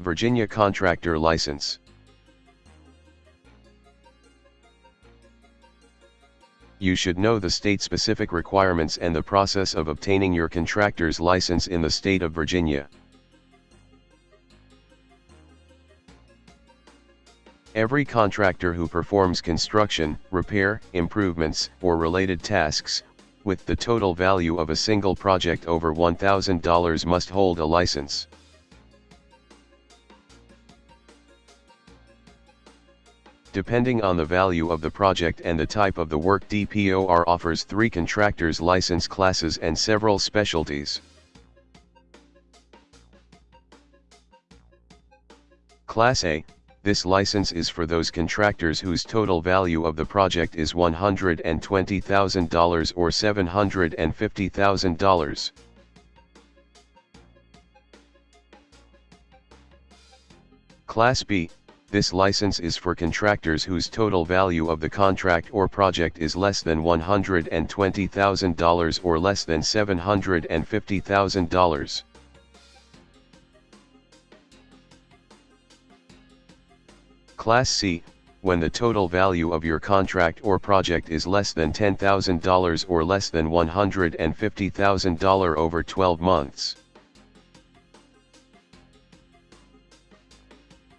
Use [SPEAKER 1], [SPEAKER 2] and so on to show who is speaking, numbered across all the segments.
[SPEAKER 1] Virginia Contractor License. You should know the state-specific requirements and the process of obtaining your contractor's license in the state of Virginia. Every contractor who performs construction, repair, improvements, or related tasks, with the total value of a single project over $1,000 must hold a license. Depending on the value of the project and the type of the work DPOR offers three contractors license classes and several specialties. Class A, this license is for those contractors whose total value of the project is $120,000 or $750,000. Class B, this license is for contractors whose total value of the contract or project is less than $120,000 or less than $750,000. Class C, when the total value of your contract or project is less than $10,000 or less than $150,000 over 12 months.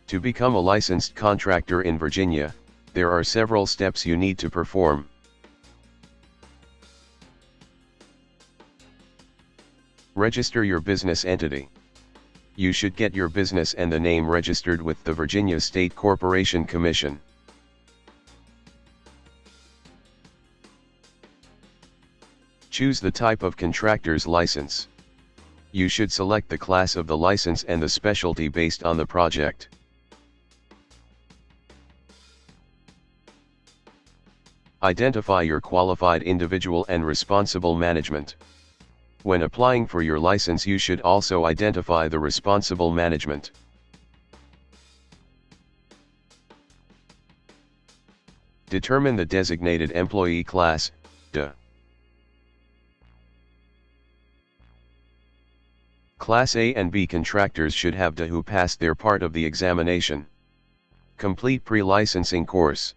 [SPEAKER 1] To become a licensed contractor in Virginia, there are several steps you need to perform. Register your business entity you should get your business and the name registered with the Virginia State Corporation Commission. Choose the type of contractor's license. You should select the class of the license and the specialty based on the project. Identify your qualified individual and responsible management. When applying for your license you should also identify the responsible management. Determine the designated employee class, DE. Class A and B contractors should have DE who passed their part of the examination. Complete pre-licensing course.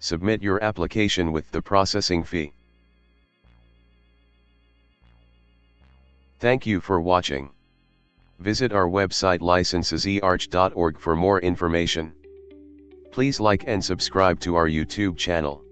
[SPEAKER 1] Submit your application with the processing fee. Thank you for watching. Visit our website licensesearch.org for more information. Please like and subscribe to our YouTube channel.